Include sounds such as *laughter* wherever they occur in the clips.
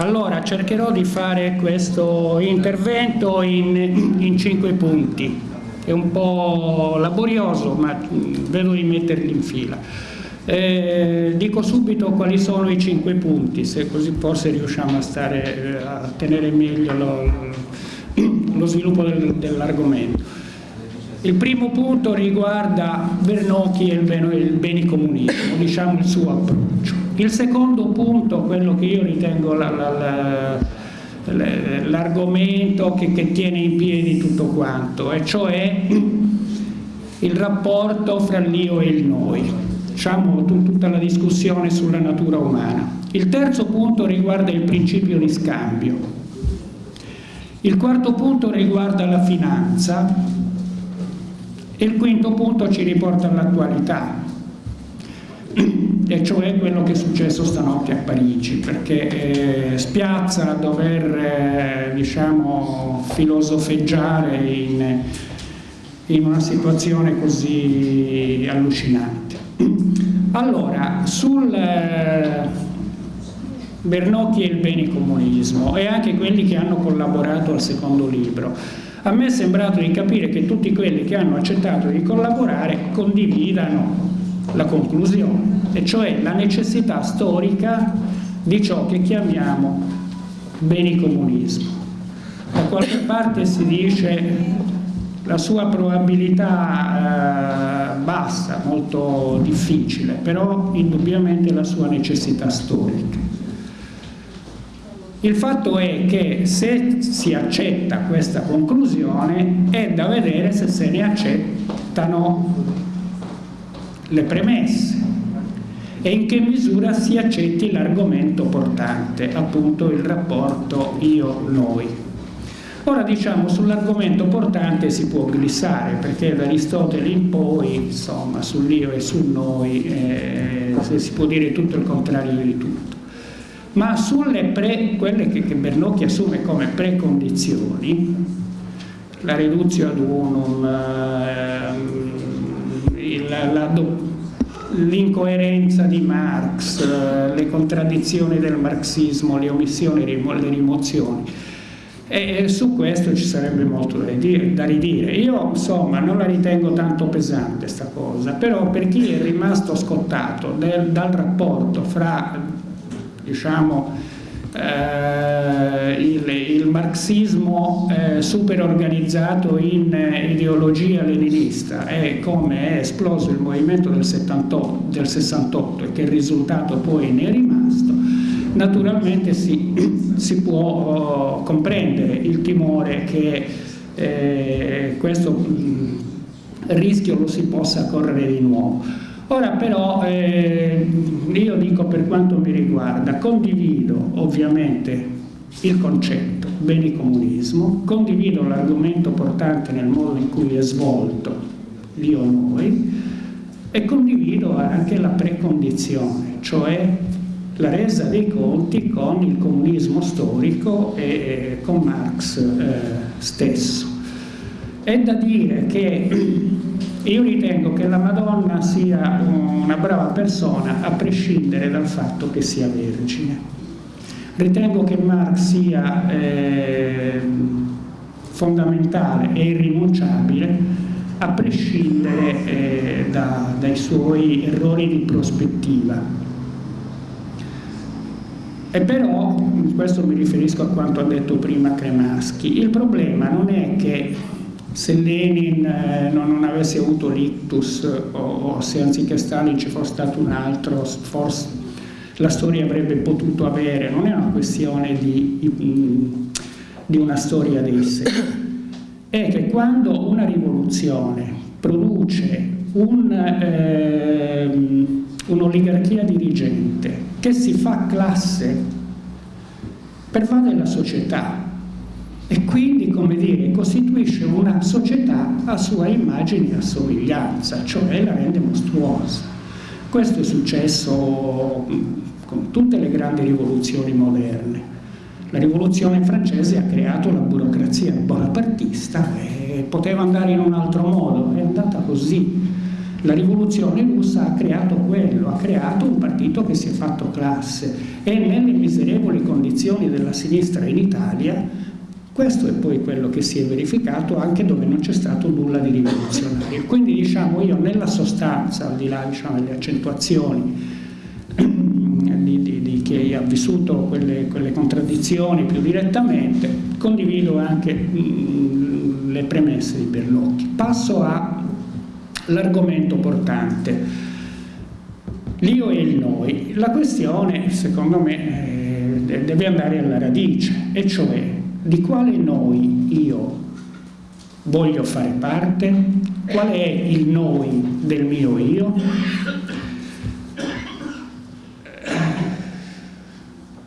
Allora, cercherò di fare questo intervento in, in cinque punti. È un po' laborioso, ma vedo di metterli in fila. Eh, dico subito quali sono i cinque punti, se così forse riusciamo a, stare, a tenere meglio lo, lo sviluppo del, dell'argomento. Il primo punto riguarda Vernocchi e il, il benicomunismo, diciamo il suo approccio. Il secondo punto, quello che io ritengo l'argomento che, che tiene in piedi tutto quanto, e cioè il rapporto fra l'io e il noi, diciamo tutta la discussione sulla natura umana. Il terzo punto riguarda il principio di scambio. Il quarto punto riguarda la finanza e il quinto punto ci riporta all'attualità, e cioè quello che è successo stanotte a Parigi, perché eh, spiazza dover eh, diciamo, filosofeggiare in, in una situazione così allucinante. Allora, sul eh, Bernocchi e il benicomunismo e anche quelli che hanno collaborato al secondo libro, a me è sembrato di capire che tutti quelli che hanno accettato di collaborare condividano la conclusione, e cioè la necessità storica di ciò che chiamiamo benicomunismo. Da qualche parte si dice la sua probabilità eh, bassa, molto difficile, però indubbiamente la sua necessità storica. Il fatto è che se si accetta questa conclusione è da vedere se se ne accettano le premesse e in che misura si accetti l'argomento portante, appunto il rapporto io-noi. Ora diciamo sull'argomento portante si può glissare perché da Aristotele in poi insomma sull'io e sul noi eh, si può dire tutto il contrario di tutto ma sulle pre, quelle che, che Bernocchi assume come precondizioni la reduzione ad unum eh, la, la, l'incoerenza di Marx, eh, le contraddizioni del marxismo, le omissioni, le rimozioni. E su questo ci sarebbe molto da, dire, da ridire. Io insomma non la ritengo tanto pesante questa cosa, però per chi è rimasto scottato del, dal rapporto fra diciamo, eh, il, il, marxismo eh, super organizzato in eh, ideologia leninista e come è esploso il movimento del, 78, del 68 e che risultato poi ne è rimasto, naturalmente si, *clears throat* si può oh, comprendere il timore che eh, questo mh, rischio lo si possa correre di nuovo. Ora però eh, io dico per quanto mi riguarda, condivido ovviamente il concetto beni-comunismo, condivido l'argomento portante nel modo in cui è svolto l'io-noi e condivido anche la precondizione, cioè la resa dei conti con il comunismo storico e con Marx eh, stesso. È da dire che io ritengo che la Madonna sia una brava persona a prescindere dal fatto che sia vergine. Ritengo che Marx sia eh, fondamentale e irrinunciabile a prescindere eh, da, dai suoi errori di prospettiva. E però, questo mi riferisco a quanto ha detto prima Cremaschi, il problema non è che se Lenin eh, non, avesse avuto l'ictus o, o, se anziché Stalin ci fosse stato un altro, forse la storia avrebbe potuto avere, non è una questione di, di una storia dei sé, è che quando una rivoluzione produce un, eh, un'oligarchia dirigente che si fa classe, pervade la società, e quindi, come dire, costituisce una società a sua immagine e a somiglianza, cioè la rende mostruosa. Questo è successo con tutte le grandi rivoluzioni moderne. La rivoluzione francese ha creato la burocrazia bonapartista e poteva andare in un altro modo, è andata così. La rivoluzione russa ha creato quello, ha creato un partito che si è fatto classe e nelle miserevoli condizioni della sinistra in Italia, questo è poi quello che si è verificato anche dove non c'è stato nulla di rivoluzionario. Quindi diciamo io nella sostanza, al di là diciamo, delle accentuazioni di, di, di, chi ha vissuto quelle, quelle, contraddizioni più direttamente, condivido anche mh, le premesse di Berlocchi. Passo all'argomento portante l'io e il noi. La questione, secondo me, eh, deve andare alla radice, e cioè di quale noi io voglio fare parte, qual è il noi del mio io,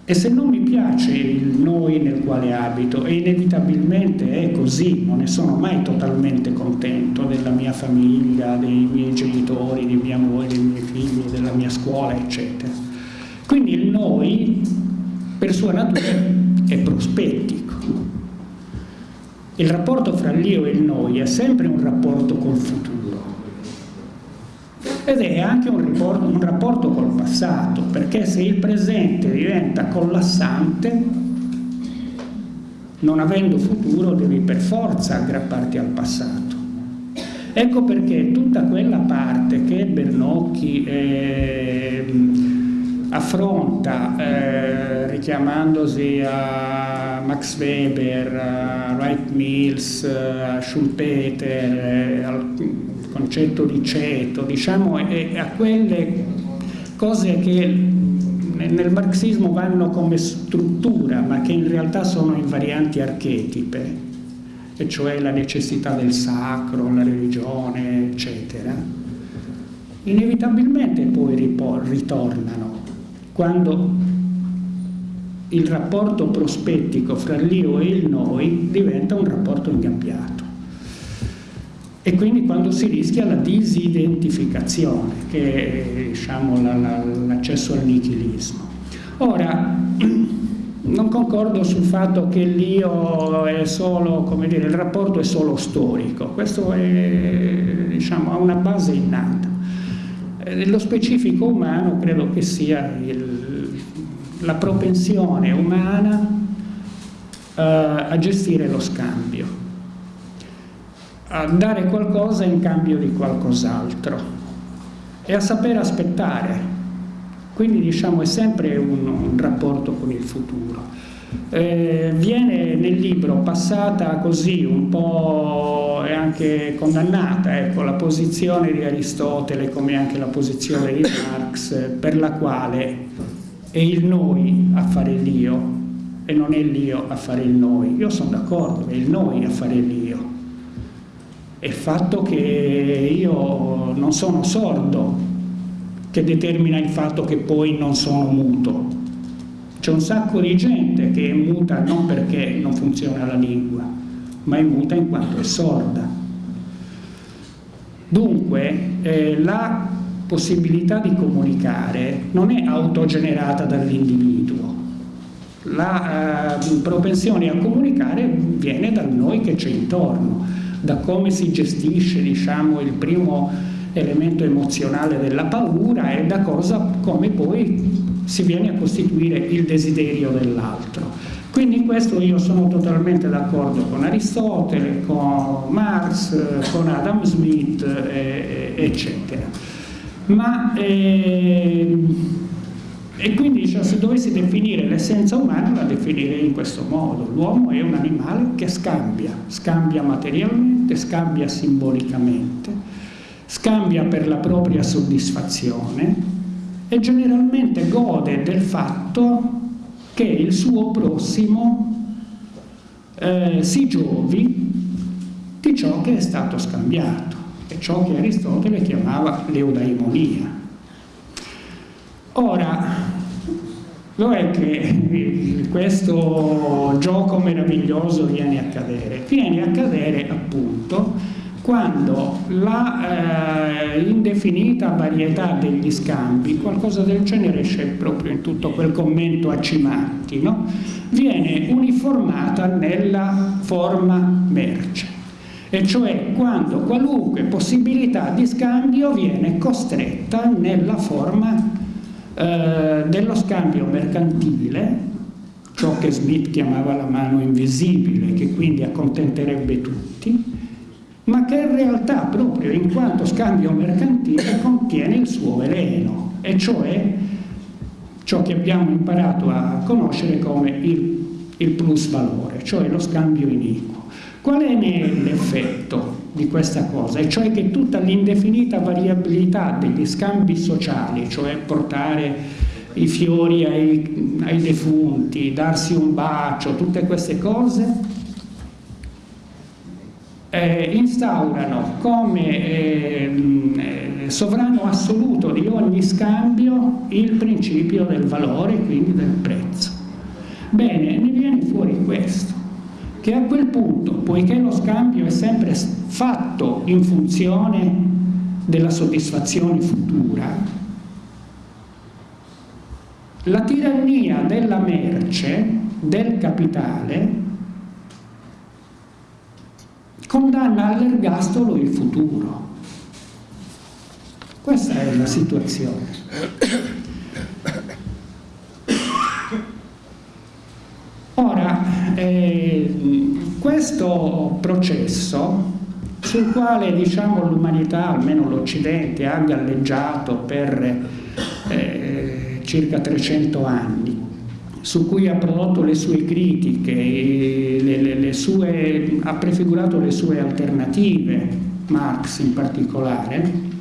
E se non mi piace il noi nel quale abito, e inevitabilmente è così, non ne sono mai totalmente contento della mia famiglia, dei miei genitori, di mia moglie, dei miei figli, della mia scuola, eccetera. Quindi il noi, per sua natura, è prospettico. Il rapporto fra l'io e il noi è sempre un rapporto col futuro ed è anche un, riporto, un rapporto col passato, perché se il presente diventa collassante, non avendo futuro devi per forza aggrapparti al passato. Ecco perché tutta quella parte che Bernocchi eh, affronta eh, richiamandosi a Max Weber, a Wright Mills, a Schumpeter, eh, al concetto di ceto, diciamo, e a quelle cose che nel marxismo vanno come struttura, ma che in realtà sono invarianti archetipe, e cioè la necessità del sacro, la religione, eccetera, inevitabilmente poi ritornano quando il rapporto prospettico fra l'io e il noi diventa un rapporto ingabbiato e quindi quando si rischia la disidentificazione, che è diciamo, l'accesso al nichilismo. Ora, *clears throat* non concordo sul fatto che l'io è solo, come dire, il rapporto è solo storico, questo è, diciamo, ha una base innata. Nello specifico umano credo che sia il, la propensione umana uh, a gestire lo scambio a dare qualcosa in cambio di qualcos'altro e a saper aspettare. Quindi diciamo è sempre un, un rapporto con il futuro. Eh, viene nel libro passata così un po' e anche condannata ecco, la posizione di Aristotele come anche la posizione di Marx per la quale è il noi a fare l'io e non è l'io a fare il noi. Io sono d'accordo, è il noi a fare l'io è il fatto che io non sono sordo che determina il fatto che poi non sono muto. C'è un sacco di gente che è muta non perché non funziona la lingua, ma è muta in quanto è sorda. Dunque, eh, la possibilità di comunicare non è autogenerata dall'individuo. La eh, propensione a comunicare viene da noi che c'è intorno da come si gestisce diciamo, il primo elemento emozionale della paura e da cosa, come poi si viene a costituire il desiderio dell'altro. Quindi in questo io sono totalmente d'accordo con Aristotele, con Marx, con Adam Smith, eccetera. Ma eh, e quindi cioè, se dovessi definire l'essenza umana la definirei in questo modo. L'uomo è un animale che scambia, scambia materialmente, scambia simbolicamente, scambia per la propria soddisfazione e generalmente gode del fatto che il suo prossimo eh, si giovi di ciò che è stato scambiato, e ciò che Aristotele chiamava l'eudaimonia. Ora, Dov'è che questo gioco meraviglioso viene a cadere? Viene a cadere appunto quando la eh, varietà degli scambi, qualcosa del genere c'è proprio in tutto quel commento a Cimatti, no? viene uniformata nella forma merce, e cioè quando qualunque possibilità di scambio viene costretta nella forma eh, dello scambio mercantile ciò che Smith chiamava la mano invisibile, che quindi accontenterebbe tutti, ma che in realtà proprio in quanto scambio mercantile contiene il suo veleno, e cioè ciò che abbiamo imparato a conoscere come il, il plus valore, cioè lo scambio iniquo. Qual è l'effetto di questa cosa? E cioè che tutta l'indefinita variabilità degli scambi sociali, cioè portare i fiori ai, ai defunti, darsi un bacio, tutte queste cose, eh, instaurano come eh, sovrano assoluto di ogni scambio il principio del valore, quindi del prezzo. Bene, ne viene fuori questo, che a quel punto, poiché lo scambio è sempre fatto in funzione della soddisfazione futura, la tirannia della merce, del capitale, condanna all'ergastolo il futuro. Questa è la situazione. Ora, eh, questo processo sul quale diciamo, l'umanità, almeno l'Occidente, ha galleggiato per eh, circa 300 anni, su cui ha prodotto le sue critiche, le, le, le sue, ha prefigurato le sue alternative, Marx in particolare,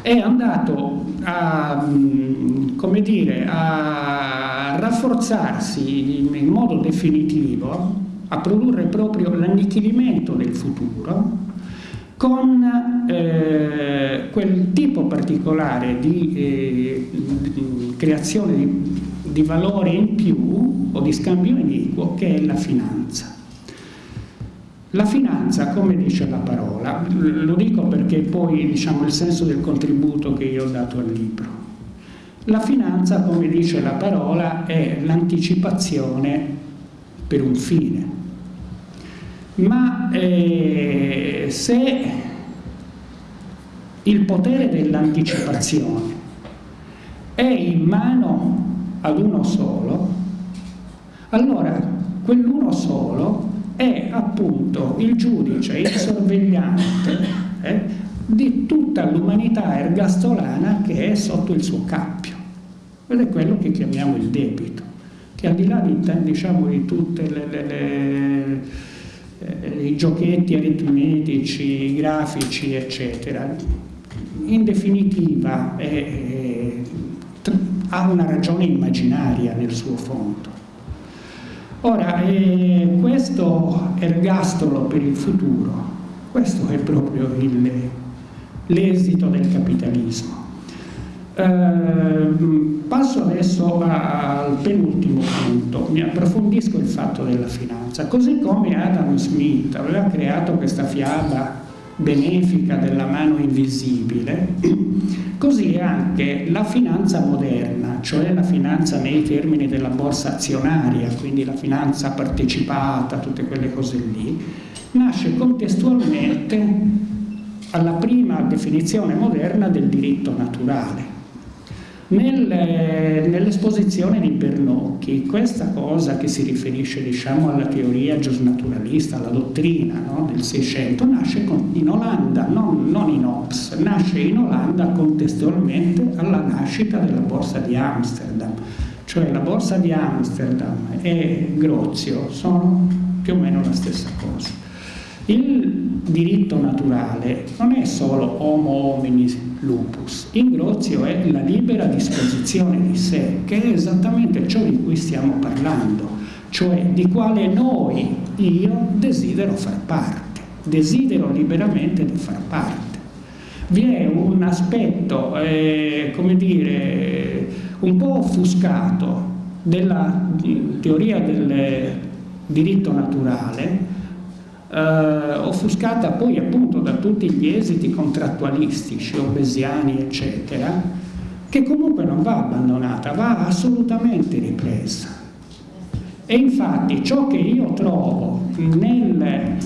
è andato a, come dire, a rafforzarsi in modo definitivo, a produrre proprio l'annichilimento del futuro, con eh, quel tipo particolare di, eh, di creazione di di valore in più o di scambio iniquo che è la finanza. La finanza, come dice la parola, lo dico perché poi diciamo il senso del contributo che io ho dato al libro. La finanza, come dice la parola, è l'anticipazione per un fine. Ma eh, se il potere dell'anticipazione è in mano ad uno solo, allora quell'uno solo è appunto il giudice, il sorvegliante eh, di tutta l'umanità ergastolana che è sotto il suo cappio. Ed è quello che chiamiamo il debito, che al di là di, diciamo, di tutti eh, i giochetti aritmetici, grafici, eccetera, in definitiva è, ha una ragione immaginaria nel suo fondo. Ora, eh, questo ergastolo per il futuro, questo è proprio l'esito del capitalismo. Eh, passo adesso al penultimo punto, mi approfondisco il fatto della finanza. Così come Adam Smith aveva creato questa fiaba benefica della mano invisibile, così anche la finanza moderna, cioè la finanza nei termini della borsa azionaria, quindi la finanza partecipata, tutte quelle cose lì, nasce contestualmente alla prima definizione moderna del diritto naturale. Nel, nell'esposizione di Bernocchi, questa cosa che si riferisce diciamo, alla teoria giusnaturalista, alla dottrina no, del Seicento, nasce in Olanda, non, non in Ops, nasce in Olanda contestualmente alla nascita della borsa di Amsterdam. Cioè la borsa di Amsterdam e Grozio sono più o meno la stessa cosa. Il diritto naturale non è solo homo hominis lupus, ingrozio è la libera disposizione di sé, che è esattamente ciò di cui stiamo parlando, cioè di quale noi, io, desidero far parte, desidero liberamente di far parte. Vi è un aspetto, eh, come dire, un po' offuscato della teoria del diritto naturale, eh, offuscata poi appunto da tutti gli esiti contrattualistici, obesiani, eccetera, che comunque non va abbandonata, va assolutamente ripresa. E infatti ciò che io trovo nel,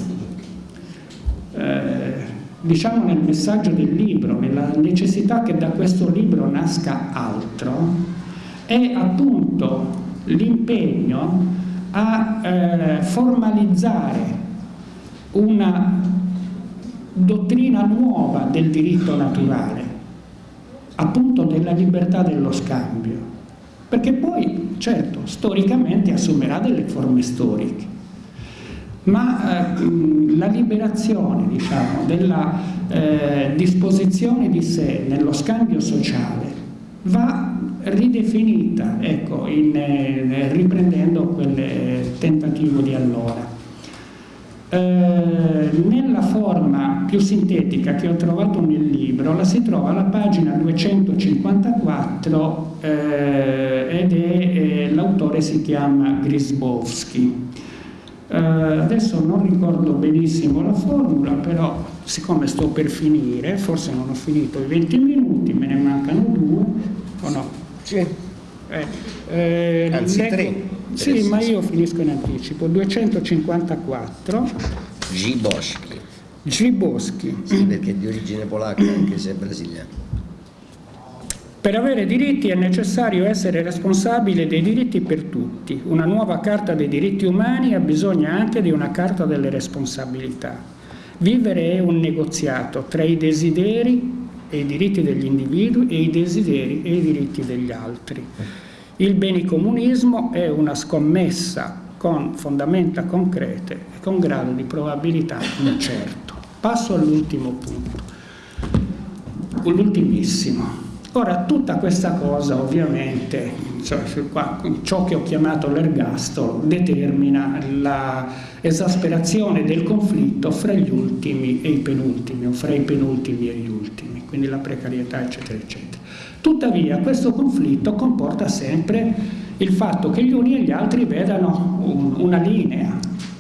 eh, diciamo nel messaggio del libro, nella necessità che da questo libro nasca altro, è appunto l'impegno a eh, formalizzare una dottrina nuova del diritto naturale, appunto della libertà dello scambio, perché poi, certo, storicamente assumerà delle forme storiche, ma eh, la liberazione, diciamo, della eh, disposizione di sé nello scambio sociale va ridefinita, ecco, in, eh, riprendendo quel tentativo di allora. Eh, nella forma più sintetica che ho trovato nel libro la si trova alla pagina 254 eh, ed è, l'autore si chiama Grisbowski. Eh, adesso non ricordo benissimo la formula, però siccome sto per finire, forse non ho finito i 20 minuti, me ne mancano due, o no? Sì. Eh, eh, Anzi, leggo, tre. Sì, ma io finisco in anticipo. 254. G. Boschi. G. Boschi. Sì, perché è di origine polacca, anche se è brasiliano. Per avere diritti è necessario essere responsabile dei diritti per tutti. Una nuova carta dei diritti umani ha bisogno anche di una carta delle responsabilità. Vivere è un negoziato tra i desideri e i diritti degli individui e i desideri e i diritti degli altri. Il benicomunismo è una scommessa con fondamenta concrete e con grado di probabilità incerto. Passo all'ultimo punto, l'ultimissimo. Ora, tutta questa cosa ovviamente, cioè, ciò che ho chiamato l'ergastolo, determina l'esasperazione del conflitto fra gli ultimi e i penultimi, o fra i penultimi e gli ultimi, quindi la precarietà, eccetera, eccetera. Tuttavia, questo conflitto comporta sempre il fatto che gli uni e gli altri vedano un, una linea,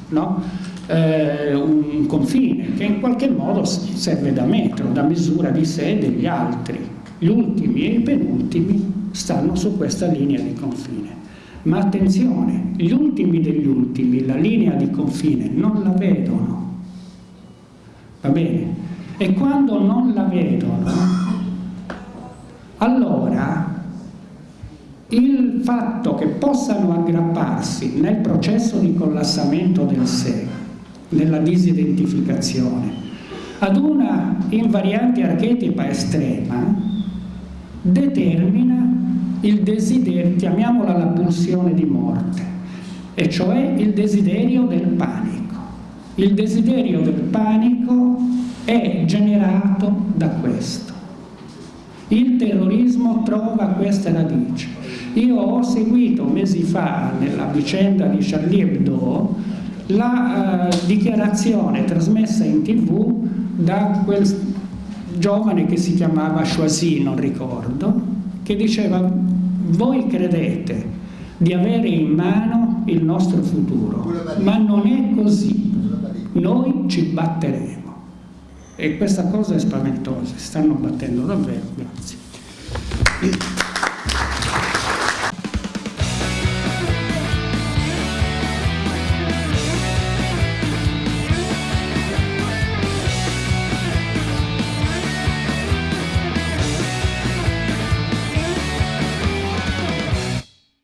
no? eh, un confine, che in qualche modo serve da metro, da misura di sé e degli altri gli ultimi e i penultimi stanno su questa linea di confine. Ma attenzione, gli ultimi degli ultimi la linea di confine non la vedono. Va bene? E quando non la vedono, allora il fatto che possano aggrapparsi nel processo di collassamento del sé, nella disidentificazione, ad una invariante archetipa estrema, determina il desiderio, chiamiamola la pulsione di morte, e cioè il desiderio del panico. Il desiderio del panico è generato da questo. Il terrorismo trova questa radice. Io ho seguito mesi fa nella vicenda di Charlie Hebdo la uh, dichiarazione trasmessa in tv da quel giovane che si chiamava Choisy, non ricordo, che diceva voi credete di avere in mano il nostro futuro, ma non è così, noi ci batteremo. E questa cosa è spaventosa, si stanno battendo davvero, grazie.